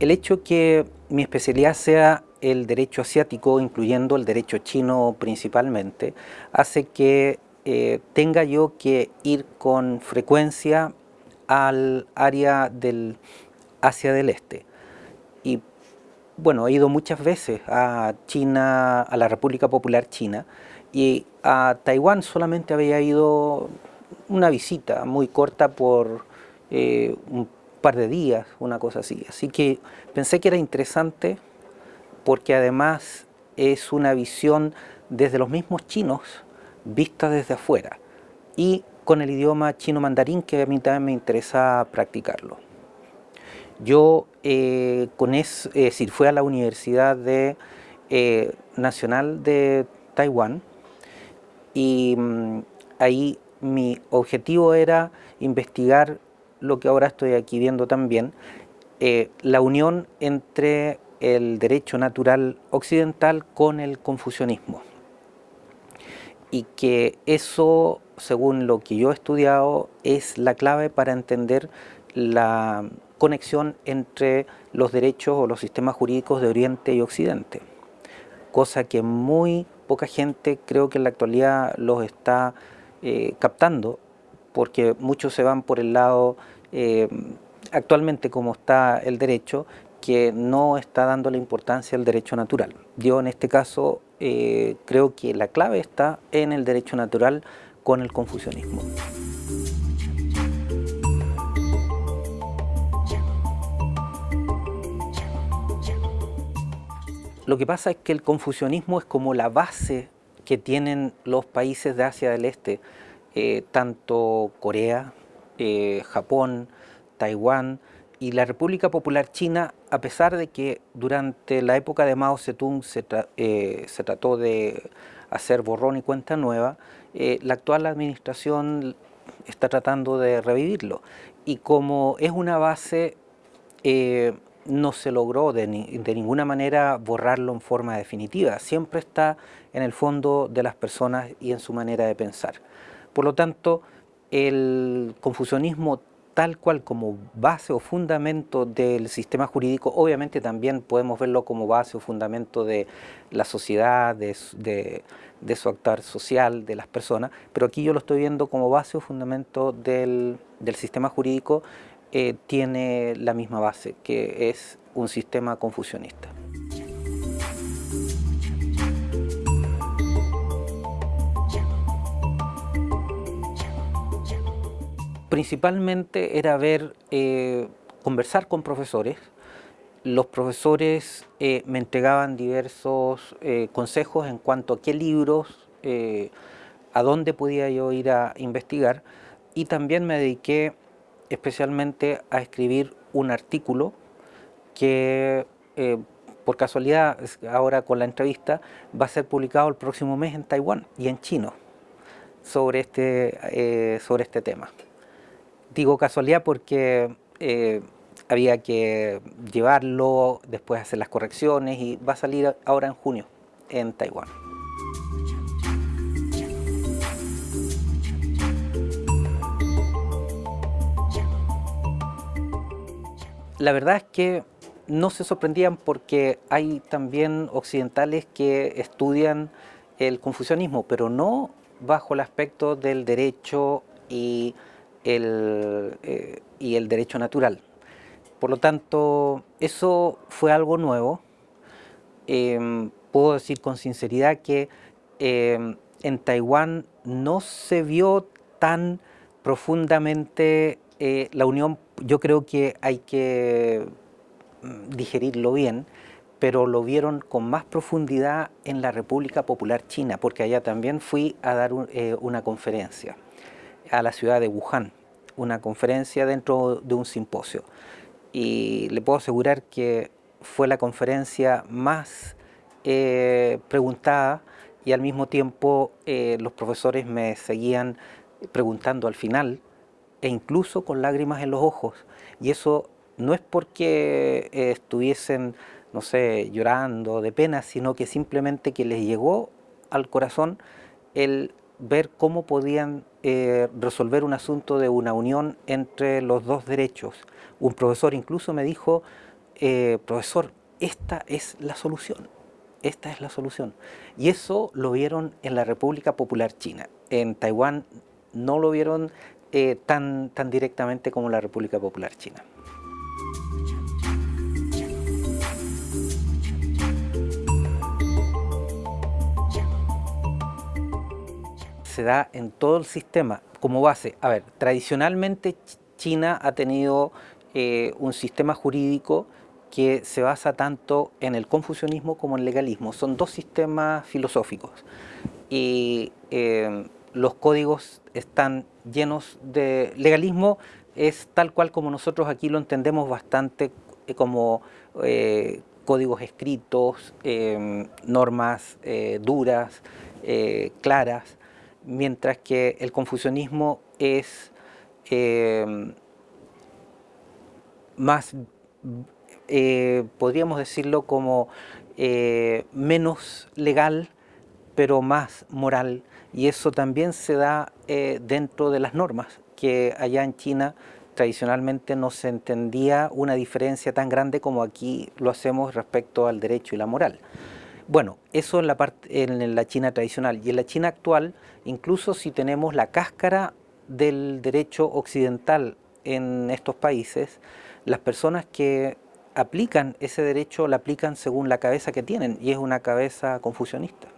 El hecho que mi especialidad sea el derecho asiático, incluyendo el derecho chino principalmente, hace que eh, tenga yo que ir con frecuencia al área del Asia del Este. Y bueno, he ido muchas veces a China, a la República Popular China, y a Taiwán solamente había ido una visita muy corta por eh, un par de días, una cosa así. Así que pensé que era interesante porque además es una visión desde los mismos chinos, vista desde afuera, y con el idioma chino mandarín que a mí también me interesa practicarlo. Yo eh, con es, decir, fui a la Universidad eh, Nacional de Taiwán y mm, ahí mi objetivo era investigar lo que ahora estoy aquí viendo también, eh, la unión entre el derecho natural occidental con el confucianismo. Y que eso, según lo que yo he estudiado, es la clave para entender la conexión entre los derechos o los sistemas jurídicos de Oriente y Occidente. Cosa que muy poca gente creo que en la actualidad los está eh, captando, porque muchos se van por el lado eh, actualmente como está el derecho, que no está dando la importancia al derecho natural. Yo en este caso eh, creo que la clave está en el derecho natural con el confucianismo. Lo que pasa es que el confucianismo es como la base que tienen los países de Asia del Este, eh, tanto Corea, eh, Japón, Taiwán y la República Popular China, a pesar de que durante la época de Mao Zedong se, eh, trató de hacer borrón y cuenta nueva, eh, la actual administración está tratando de revivirlo. Y como es una base, no se logró de, de, ninguna manera borrarlo en forma definitiva. Siempre está en el fondo de las personas y en su manera de pensar. Por lo tanto, el confucianismo tal cual como base o fundamento del sistema jurídico, obviamente también podemos verlo como base o fundamento de la sociedad, de, su actuar social, de las personas, pero aquí yo lo estoy viendo como base o fundamento del, sistema jurídico, eh, tiene la misma base, que es un sistema confucionista. Principalmente era ver, eh, conversar con profesores. Los profesores eh, me entregaban diversos eh, consejos en cuanto a qué libros, a dónde podía yo ir a investigar y también me dediqué especialmente a escribir un artículo que por casualidad ahora con la entrevista va a ser publicado el próximo mes en Taiwán y en chino sobre este, sobre este tema. Digo casualidad porque eh, había que llevarlo, después hacer las correcciones y va a salir ahora en junio en Taiwán. La verdad es que no se sorprendían porque hay también occidentales que estudian el confucianismo, pero no bajo el aspecto del derecho y eh, y el derecho natural. Por lo tanto, eso fue algo nuevo. Em, puedo decir con sinceridad que em, en Taiwán no se vio tan profundamente eh, la unión, yo creo que hay que mm, digerirlo bien, pero lo vieron con más profundidad en la República Popular China, porque allá también fui a dar eh, una conferencia a la ciudad de Wuhan, una conferencia dentro de un simposio. Y le puedo asegurar que fue la conferencia más eh, preguntada y al mismo tiempo eh, los profesores me seguían preguntando al final e incluso con lágrimas en los ojos. Y eso no es porque eh, estuviesen, no sé, llorando de pena, sino que simplemente que les llegó al corazón el ver cómo podían eh, resolver un asunto de una unión entre los dos derechos. Un profesor incluso me dijo, eh, profesor, esta es la solución, esta es la solución. Y eso lo vieron en la República Popular China. En Taiwán no lo vieron eh, tan, tan directamente como la República Popular China. Se da en todo el sistema como base. A ver, tradicionalmente China ha tenido eh, un sistema jurídico que se basa tanto en el confucianismo como en el legalismo. Son dos sistemas filosóficos y eh, los códigos están llenos de... Legalismo es tal cual como nosotros aquí lo entendemos bastante eh, como códigos escritos, normas duras, claras, mientras que el confucianismo es eh, más, eh, podríamos decirlo como eh, menos legal, pero más moral, y eso también se da dentro de las normas, que allá en China tradicionalmente no se entendía una diferencia tan grande como aquí lo hacemos respecto al derecho y la moral. Bueno, eso en la, parte, en la China tradicional y en la China actual, incluso si tenemos la cáscara del derecho occidental en estos países, las personas que aplican ese derecho la aplican según la cabeza que tienen y es una cabeza confusionista.